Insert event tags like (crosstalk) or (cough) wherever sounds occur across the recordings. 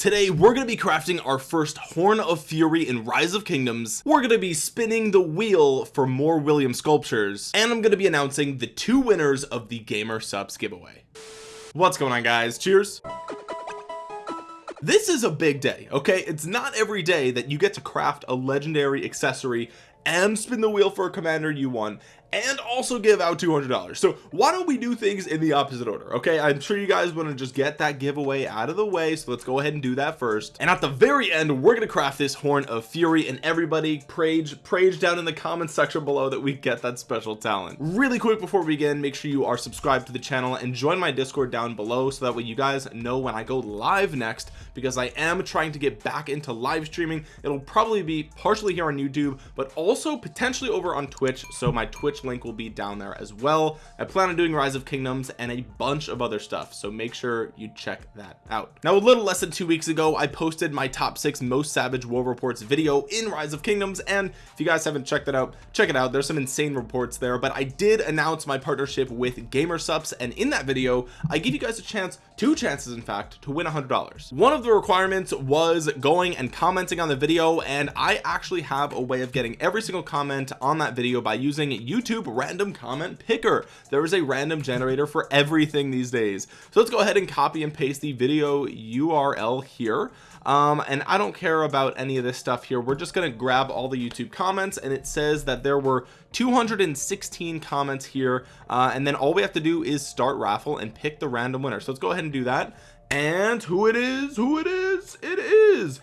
today we're going to be crafting our first horn of fury in rise of kingdoms. We're going to be spinning the wheel for more william sculptures. And i'm going to be announcing the two winners of the GamerSupps giveaway. What's going on guys? Cheers. This is a big day okay? It's not every day that you get to craft a legendary accessory and spin the wheel for a commander you won and also give out $200 so why don't we do things in the opposite order okay? I'm sure you guys want to just get that giveaway out of the way so let's go ahead and do that first. And at the very end we're gonna craft this horn of fury and everybody praise praise down in the comment section below that we get that special talent. Really quick before we begin make sure you are subscribed to the channel and join my discord down below so that way you guys know when I go live next because I am trying to get back into live streaming. It'll probably be partially here on YouTube but also potentially over on Twitch so my Twitch link will be down there as well. I plan on doing rise of kingdoms and a bunch of other stuff so make sure you check that out. Now a little less than two weeks ago I posted my top six most savage war reports video in rise of kingdoms and if you guys haven't checked that out check it out. There's some insane reports there but I did announce my partnership with GamerSupps and in that video I give you guys a chance two chances in fact to win a hundred dollars. One of the requirements was going and commenting on the video and I actually have a way of getting every single comment on that video by using YouTube YouTube random comment picker. There is a random generator for everything these days. So let's go ahead and copy and paste the video URL here. Um and I don't care about any of this stuff here. We're just going to grab all the YouTube comments and it says that there were 216 comments here uh, and then all we have to do is start raffle and pick the random winner. So let's go ahead and do that. And who it is who it is it is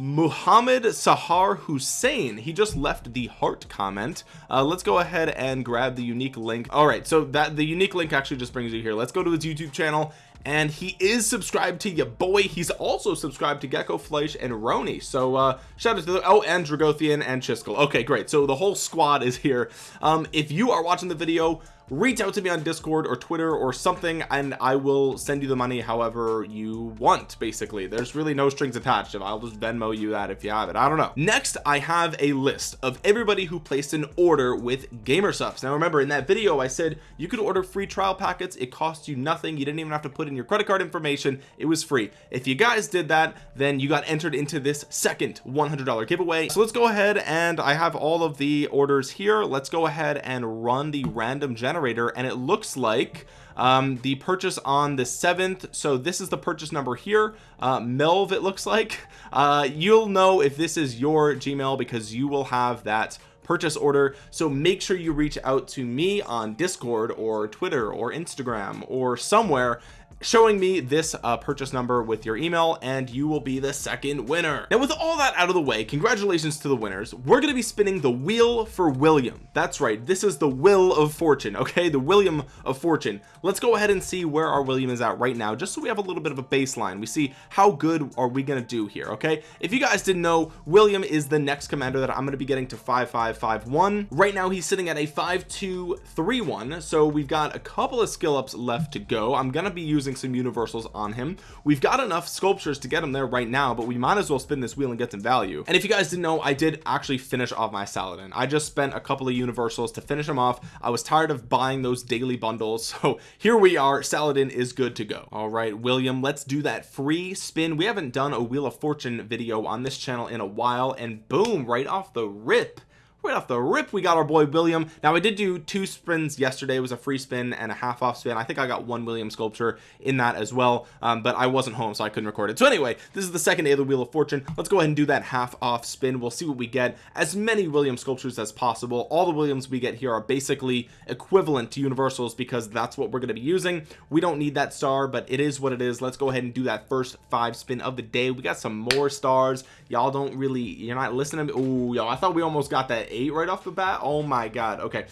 Muhammad Sahar Hussein. He just left the heart comment. Uh, let's go ahead and grab the unique link. All right so that the unique link actually just brings you here. Let's go to his YouTube channel and he is subscribed to your boy. He's also subscribed to Gecko Fleisch and Roni. So uh shout out to the oh and Dragothian and Chiskel. Okay great. So the whole squad is here. Um if you are watching the video reach out to me on discord or twitter or something and i will send you the money however you want basically. There's really no strings attached. I'll just venmo you that if you have it. I don't know. Next i have a list of everybody who placed an order with GamerSupps now remember in that video i said you could order free trial packets. It costs you nothing. You didn't even have to put in your credit card information. It was free. If you guys did that then you got entered into this second $100 giveaway. So let's go ahead and i have all of the orders here. Let's go ahead and run the random generator generator and it looks like um, the purchase on the 7th so this is the purchase number here uh, Melv it looks like. Uh, you'll know if this is your Gmail because you will have that purchase order. So make sure you reach out to me on discord or twitter or instagram or somewhere showing me this uh, purchase number with your email and you will be the second winner. Now with all that out of the way congratulations to the winners. We're going to be spinning the wheel for William. That's right this is the wheel of fortune okay? The William of fortune. Let's go ahead and see where our William is at right now just so we have a little bit of a baseline. We see how good are we going to do here okay? If you guys didn't know William is the next commander that I'm going to be getting to 5551 right now he's sitting at a 5231 so we've got a couple of skill ups left to go. I'm going to be using using some universals on him. We've got enough sculptures to get him there right now but we might as well spin this wheel and get some value. And if you guys didn't know I did actually finish off my Saladin I just spent a couple of universals to finish him off. I was tired of buying those daily bundles. (laughs) So here we are. Saladin is good to go. All right William let's do that free spin. We haven't done a wheel of fortune video on this channel in a while and boom right off the rip right off the rip we got our boy William. Now I did do two spins yesterday. It was a free spin and a half off spin. I think I got one William sculpture in that as well um, but I wasn't home so I couldn't record it. So anyway this is the second day of the wheel of fortune. Let's go ahead and do that half off spin. We'll see what we get. As many William sculptures as possible. All the Williams we get here are basically equivalent to universals because that's what we're going to be using. We don't need that star but it is what it is. Let's go ahead and do that first five spin of the day. We got some more stars. Y'all don't really you're not listening oh y'all I thought we almost got that eight right off the bat? Oh my god. Okay.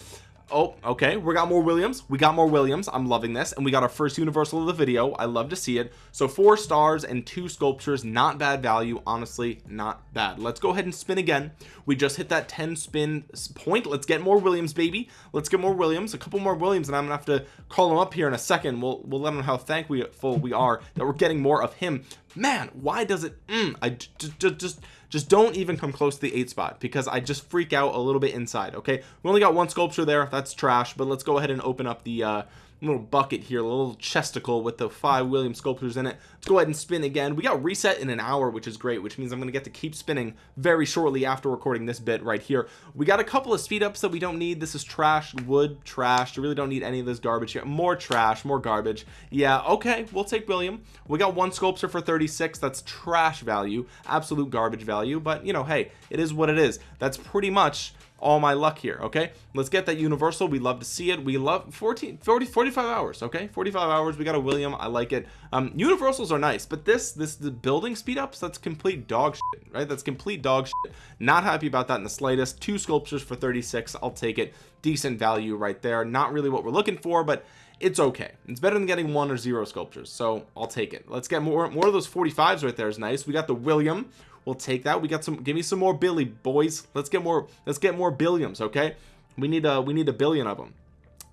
Oh okay. We got more Williams. We got more Williams. I'm loving this. And we got our first universal of the video. I love to see it. So four stars and two sculptures. Not bad value. Honestly not bad. Let's go ahead and spin again. We just hit that 10 spin point. Let's get more Williams baby. Let's get more Williams. A couple more Williams and I'm gonna have to call him up here in a second. We'll we'll let him know how thankful we are that we're getting more of him. Man why does it mm, I just just just don't even come close to the eight spot because I just freak out a little bit inside okay? We only got one sculpture there that's trash but let's go ahead and open up the uh little bucket here a little chesticle with the five William sculptures in it. Let's go ahead and spin again. We got reset in an hour which is great which means I'm gonna get to keep spinning very shortly after recording this bit right here. We got a couple of speed ups that we don't need. This is trash wood trash. You really don't need any of this garbage here. More trash more garbage. Yeah okay we'll take William. We got one sculpture for 36 that's trash value absolute garbage value but you know hey it is what it is. That's pretty much all my luck here okay? Let's get that universal. We love to see it. We love 14 40 45 hours okay? 45 hours. We got a william. I like it. Um universals are nice but this this the building speed ups that's complete dog shit right? That's complete dog shit. Not happy about that in the slightest. Two sculptures for 36 i'll take it. Decent value right there. Not really what we're looking for but it's okay. It's better than getting one or zero sculptures so I'll take it. Let's get more more of those 45s right there is nice. We got the William we'll take that. We got some give me some more Billy boys. Let's get more let's get more billions okay? We need a we need a billion of them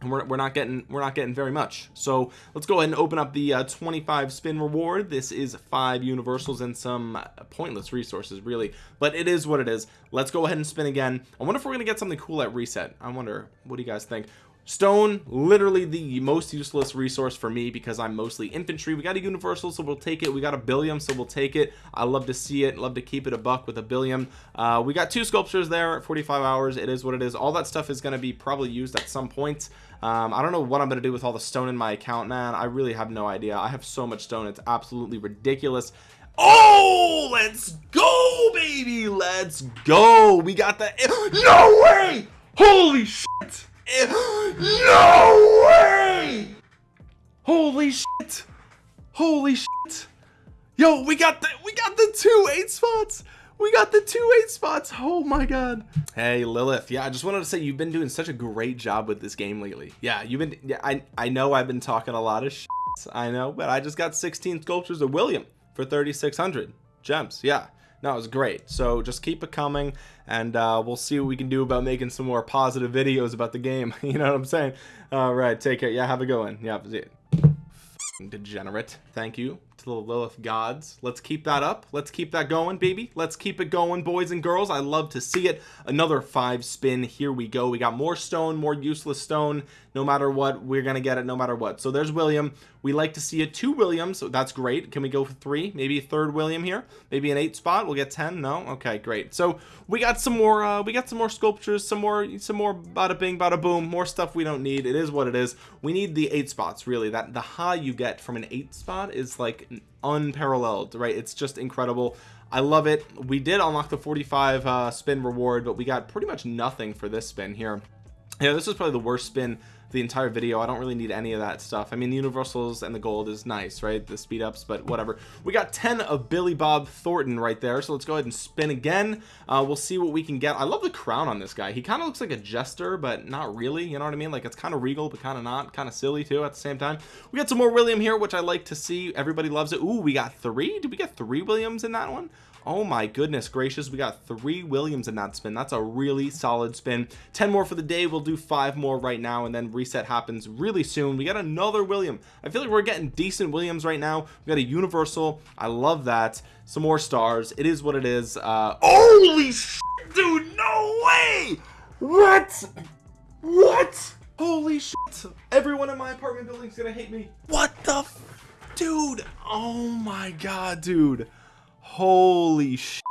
and we're, we're not getting we're not getting very much. So let's go ahead and open up the uh, 25 spin reward. This is five universals and some pointless resources really. But it is what it is. Let's go ahead and spin again. I wonder if we're gonna get something cool at reset. I wonder what do you guys think stone literally the most useless resource for me because I'm mostly infantry. We got a universal so we'll take it. We got a billion so we'll take it. I love to see it. Love to keep it a buck with a billion uh, we got two sculptures there at 45 hours. It is what it is. All that stuff is going to be probably used at some point. Um, I don't know what I'm gonna do with all the stone in my account man. I really have no idea. I have so much stone. It's absolutely ridiculous. Oh, let's go, baby. Let's go. We got the. No way. Holy shit no way! Holy shit! Holy shit! Yo we got the we got the two eight spots! We got the two eight spots! Oh my god. Hey lilith. Yeah i just wanted to say you've been doing such a great job with this game lately. Yeah you've been yeah i i know i've been talking a lot of shit, i know but i just got 16 sculptures of william for 3600 gems. Yeah no it was great. So just keep it coming and uh, we'll see what we can do about making some more positive videos about the game. (laughs) You know what i'm saying? All right take care. Yeah have a good one. Yeah degenerate. Thank you the lilith gods. Let's keep that up. Let's keep that going baby. Let's keep it going boys and girls. I love to see it. Another five spin. Here we go. We got more stone more useless stone no matter what. We're gonna get it no matter what. So there's william. We like to see a two William, so that's great. Can we go for three? Maybe a third william here? Maybe an eight spot? We'll get 10 no? Okay great. So we got some more uh we got some more sculptures some more some more bada bing bada boom more stuff we don't need. It is what it is. We need the eight spots really. That the high you get from an eight spot is like unparalleled right? It's just incredible. I love it. We did unlock the 45 uh, spin reward but we got pretty much nothing for this spin here. Yeah this is probably the worst spin the entire video. I don't really need any of that stuff. I mean the universals and the gold is nice right? The speed ups but whatever. We got 10 of Billy Bob Thornton right there so let's go ahead and spin again. Uh, we'll see what we can get. I love the crown on this guy. He kind of looks like a jester but not really you know what I mean? Like it's kind of regal but kind of not. Kind of silly too at the same time. We got some more William here which I like to see. Everybody loves it. Ooh, we got three? Did we get three Williams in that one oh my goodness gracious we got three williams in that spin. That's a really solid spin. 10 more for the day we'll do five more right now and then reset happens really soon. We got another william. I feel like we're getting decent williams right now. We got a universal. I love that. Some more stars. It is what it is. Uh holy shit, dude no way! What? What? Holy shit everyone in my apartment building's gonna hate me. What the dude? Oh my god dude holy shit.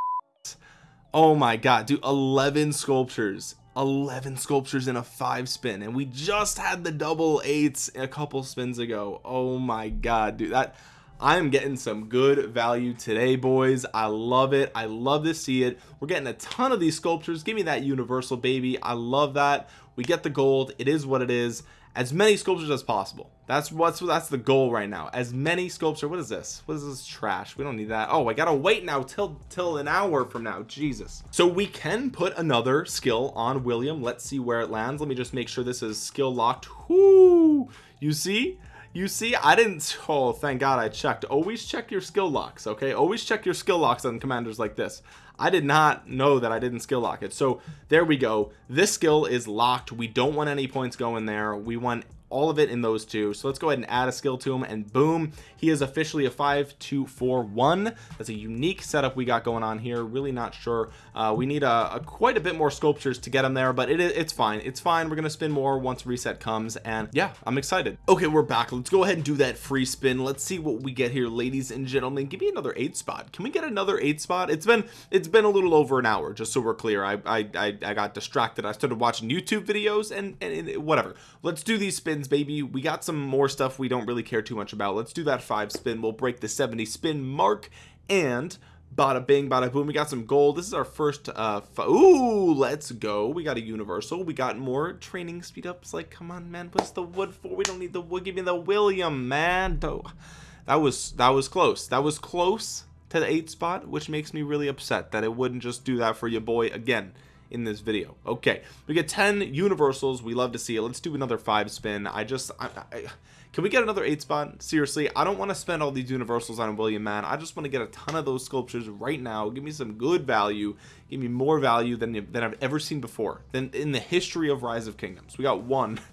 oh my god dude 11 sculptures. 11 sculptures in a five spin and we just had the double eights a couple spins ago. Oh my god dude that I'm getting some good value today boys. I love it. I love to see it. We're getting a ton of these sculptures. Give me that universal baby. I love that. We get the gold. It is what it is. As many sculptures as possible that's what's that's the goal right now. As many sculpture what is this? What is this trash? We don't need that. Oh I gotta wait now till till an hour from now. Jesus. So we can put another skill on William. Let's see where it lands. Let me just make sure this is skill locked. Whoo! you see? You see? I didn't oh thank god I checked. Always check your skill locks okay? Always check your skill locks on commanders like this. I did not know that I didn't skill lock it. So there we go. This skill is locked. We don't want any points going there. We want all of it in those two. So let's go ahead and add a skill to him and boom he is officially a 5241 that's a unique setup we got going on here. Really not sure. Uh, we need a, a, quite a bit more sculptures to get him there but it, it's fine. It's fine. We're gonna spin more once reset comes and yeah I'm excited. Okay we're back. Let's go ahead and do that free spin. Let's see what we get here ladies and gentlemen. Give me another eight spot. Can we get another eight spot? It's been it's been a little over an hour just so we're clear. I I, I, I got distracted. I started watching YouTube videos and, and, and whatever. Let's do these spins baby. We got some more stuff we don't really care too much about. Let's do that five spin. We'll break the 70 spin mark and bada bing bada boom. We got some gold. This is our first uh ooh let's go. We got a universal. We got more training speed ups. Like come on man. What's the wood for we don't need the wood. Give me the william man. That was that was close. That was close to the eight spot which makes me really upset that it wouldn't just do that for your boy. Again in this video. Okay we get 10 universals. We love to see it. Let's do another five spin. I just I, I, can we get another eight spot? Seriously I don't want to spend all these universals on William man I just want to get a ton of those sculptures right now. Give me some good value. Give me more value than than I've ever seen before than in the history of rise of kingdoms. We got one. (laughs)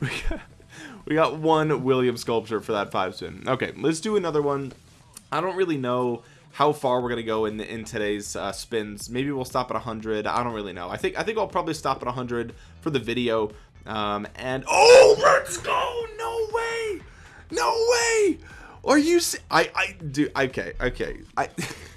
We got, we got one William sculpture for that five spin. Okay let's do another one. I don't really know how far we're gonna go in in today's uh, spins. Maybe we'll stop at 100 I don't really know. I think I think I'll probably stop at 100 for the video um and oh let's go! No way! No way! Are you I I do okay okay. I (laughs)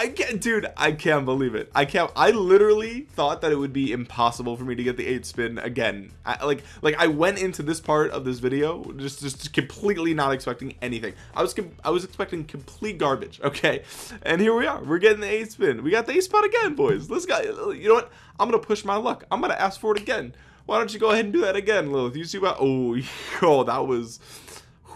I can't dude I can't believe it. I can't I literally thought that it would be impossible for me to get the eight spin again. I, like like I went into this part of this video just just completely not expecting anything. I was I was expecting complete garbage okay? And here we are. We're getting the eight spin. We got the eight spot again boys. Let's go. You know what? I'm gonna push my luck. I'm gonna ask for it again. Why don't you go ahead and do that again Lilith? You see what oh (laughs) oh that was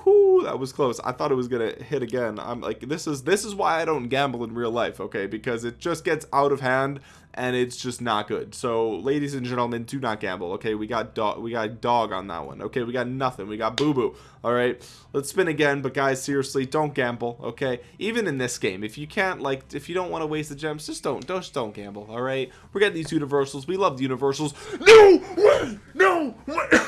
Whew, that was close. I thought it was gonna hit again. I'm like this is this is why I don't gamble in real life okay? Because it just gets out of hand and it's just not good. So ladies and gentlemen do not gamble okay? We got dog we got dog on that one okay? We got nothing. We got boo boo all right? Let's spin again but guys seriously don't gamble okay? Even in this game if you can't like if you don't want to waste the gems just don't just don't gamble all right? We're getting these universals. We love the universals. No way! No way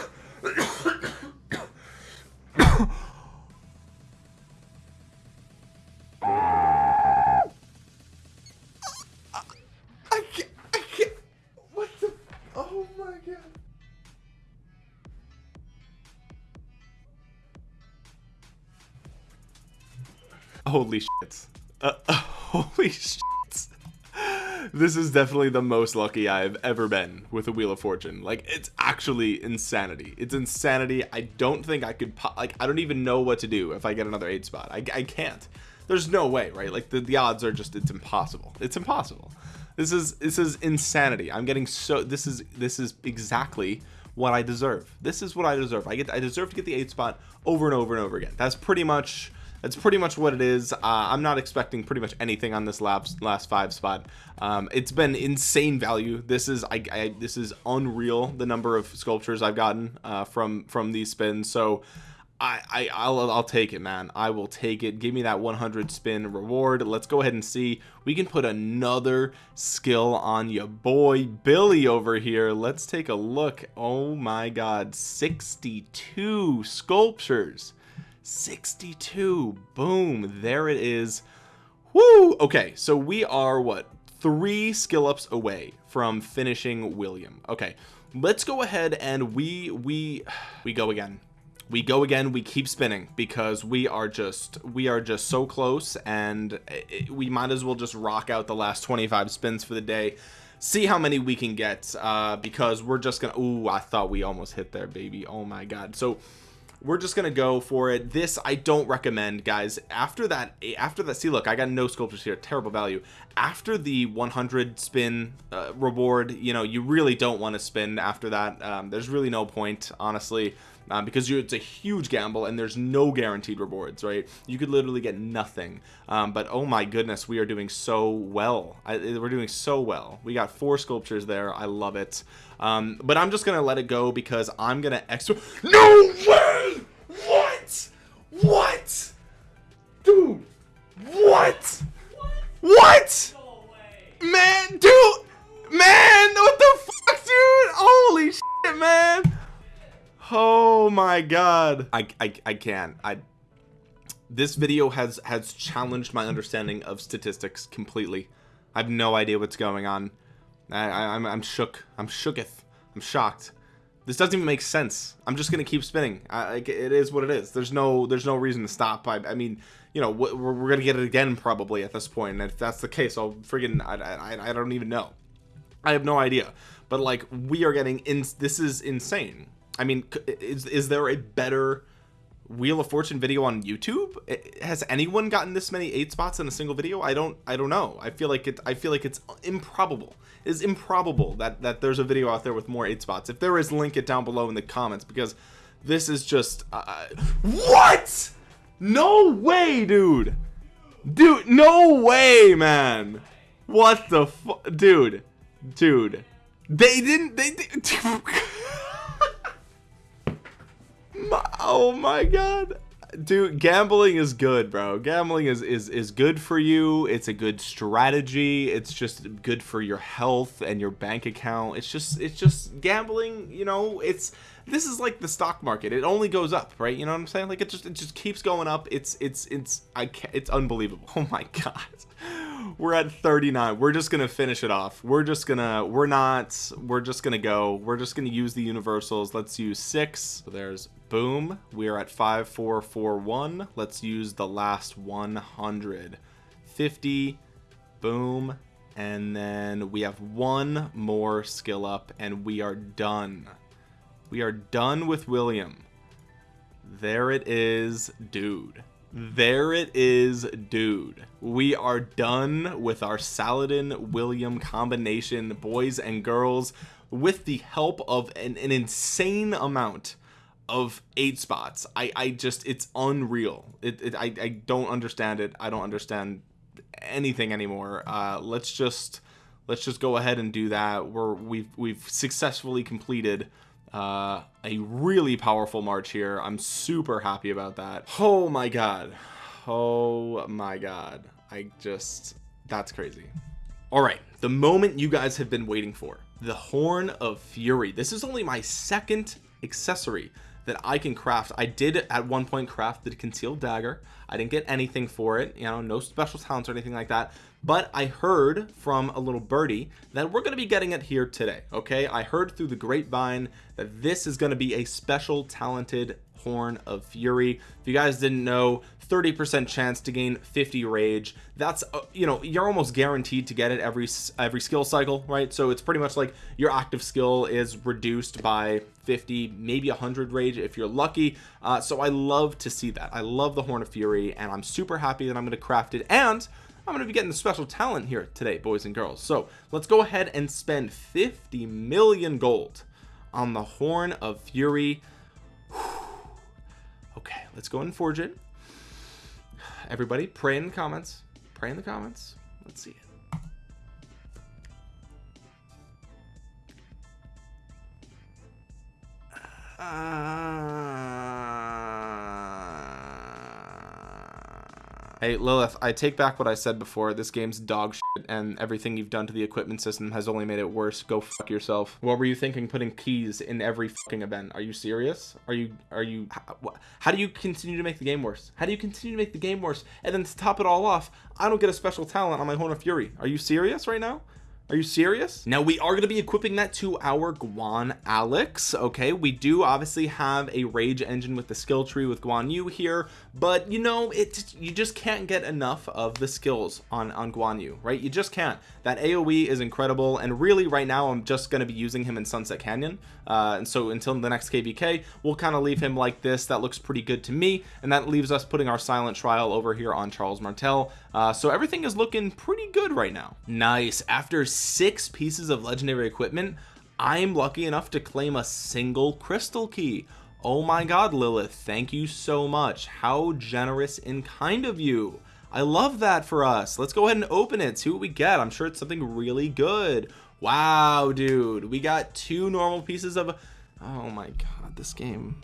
holy shit uh, (laughs) holy shit this is definitely the most lucky I've ever been with a Wheel of Fortune. Like it's actually insanity. It's insanity. I don't think I could like I don't even know what to do if I get another eight spot. I, I can't. There's no way right? Like the, the odds are just it's impossible. It's impossible. This is this is insanity. I'm getting so this is this is exactly what I deserve. This is what I deserve. I get I deserve to get the eight spot over and over and over again. That's pretty much that's pretty much what it is. Uh, I'm not expecting pretty much anything on this last last five spot. Um, it's been insane value. This is I, I, this is unreal the number of sculptures I've gotten uh, from from these spins. So I, I I'll, I'll take it man. I will take it. Give me that 100 spin reward. Let's go ahead and see. We can put another skill on your boy Billy over here. Let's take a look. Oh my god 62 sculptures 62 boom there it is. Woo! okay so we are what three skill ups away from finishing William. Okay let's go ahead and we we we go again. We go again we keep spinning because we are just we are just so close and it, we might as well just rock out the last 25 spins for the day. See how many we can get uh because we're just gonna Ooh, I thought we almost hit there baby. Oh my god. So we're just gonna go for it. This I don't recommend guys. After that after that see look I got no sculptures here. Terrible value. After the 100 spin uh, reward you know you really don't want to spin after that. Um, there's really no point honestly uh, because it's a huge gamble and there's no guaranteed rewards right? You could literally get nothing. Um, but oh my goodness we are doing so well. I, we're doing so well. We got four sculptures there. I love it um, but I'm just gonna let it go because I'm gonna extra no way! What? What? Dude what? What? Man dude man what the fuck dude? Holy shit man. Oh my god. I, I i can't. I this video has has challenged my understanding of statistics completely. I have no idea what's going on i, I i'm i'm shook. I'm shooketh. I'm shocked. This doesn't even make sense. I'm just gonna keep spinning. I, it is what it is. There's no there's no reason to stop. I, I mean you know we're, we're gonna get it again probably at this point. point and if that's the case i'll friggin I, I, I don't even know. I have no idea. But like we are getting in this is insane. I mean is is there a better wheel of fortune video on youtube? Has anyone gotten this many eight spots in a single video? I don't i don't know. I feel like it i feel like it's improbable. It is improbable that that there's a video out there with more eight spots. If there is link it down below in the comments because this is just uh, what? No way dude. Dude no way man. What the dude dude. They didn't they did (laughs) oh my god. Dude gambling is good bro. Gambling is is is good for you. It's a good strategy. It's just good for your health and your bank account. It's just it's just gambling you know it's this is like the stock market. It only goes up right? You know what i'm saying? Like it just it just keeps going up. It's it's it's i can't it's unbelievable. (laughs) Oh my god. We're at 39 we're just gonna finish it off. We're just gonna we're not we're just gonna go. We're just gonna use the universals. Let's use six. So there's boom. We are at 5441 let's use the last 150. boom. And then we have one more skill up and we are done. We are done with William. There it is dude. There it is dude. We are done with our Saladin William combination boys and girls with the help of an, an insane amount of eight spots. I I just it's unreal. It, it I, I don't understand it. I don't understand anything anymore. Uh let's just let's just go ahead and do that. We're we've we've successfully completed uh, a really powerful march here. I'm super happy about that. Oh my god. Oh my god. I just that's crazy. All right. The moment you guys have been waiting for the horn of fury. This is only my second accessory that I can craft. I did at one point craft the concealed dagger. I didn't get anything for it you know no special talents or anything like that but I heard from a little birdie that we're going to be getting it here today okay? I heard through the grapevine that this is going to be a special talented horn of fury. If you guys didn't know 30% chance to gain 50 rage. That's uh, you know you're almost guaranteed to get it every every skill cycle right? So it's pretty much like your active skill is reduced by 50 maybe 100 rage if you're lucky. Uh, so I love to see that. I love the horn of fury and I'm super happy that I'm going to craft it. And I'm going to be getting the special talent here today boys and girls. So let's go ahead and spend 50 million gold on the horn of fury. (sighs) Okay let's go and forge it. Everybody pray in the comments. Pray in the comments. Let's see. It Hey Lilith, I take back what I said before. This game's dog shit, and everything you've done to the equipment system has only made it worse. Go fuck yourself. What were you thinking putting keys in every fucking event? Are you serious? Are you, are you, how, how do you continue to make the game worse? How do you continue to make the game worse? And then to top it all off, I don't get a special talent on my Horn of Fury. Are you serious right now? Are you serious? Now we are going to be equipping that to our Guan Alex. Okay, we do obviously have a rage engine with the skill tree with Guan Yu here, but you know, it you just can't get enough of the skills on on Guan Yu, right? You just can't. That AOE is incredible, and really right now I'm just going to be using him in Sunset Canyon. Uh, and so until the next KVK, we'll kind of leave him like this. That looks pretty good to me, and that leaves us putting our silent trial over here on Charles Martel. Uh, so everything is looking pretty good right now. Nice. After six pieces of legendary equipment I'm lucky enough to claim a single crystal key. Oh my god Lilith thank you so much. How generous and kind of you. I love that for us. Let's go ahead and open it see what we get. I'm sure it's something really good. Wow dude we got two normal pieces of oh my god this game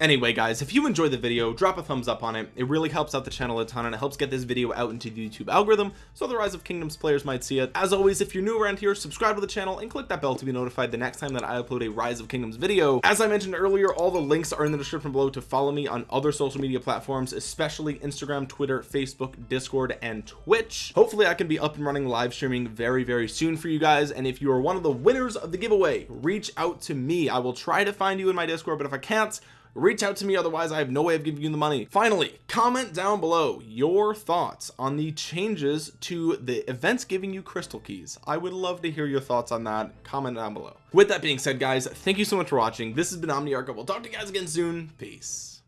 anyway guys if you enjoyed the video drop a thumbs up on it. It really helps out the channel a ton and it helps get this video out into the YouTube algorithm so the rise of kingdoms players might see it. As always if you're new around here subscribe to the channel and click that bell to be notified the next time that I upload a rise of kingdoms video. As I mentioned earlier all the links are in the description below to follow me on other social media platforms especially Instagram Twitter Facebook Discord and Twitch. Hopefully I can be up and running live streaming very very soon for you guys and if you are one of the winners of the giveaway reach out to me. I will try to find you in my discord but if I can't reach out to me otherwise I have no way of giving you the money. Finally comment down below your thoughts on the changes to the events giving you crystal keys. I would love to hear your thoughts on that. Comment down below. With that being said guys thank you so much for watching. This has been Omniarch we'll talk to you guys again soon. Peace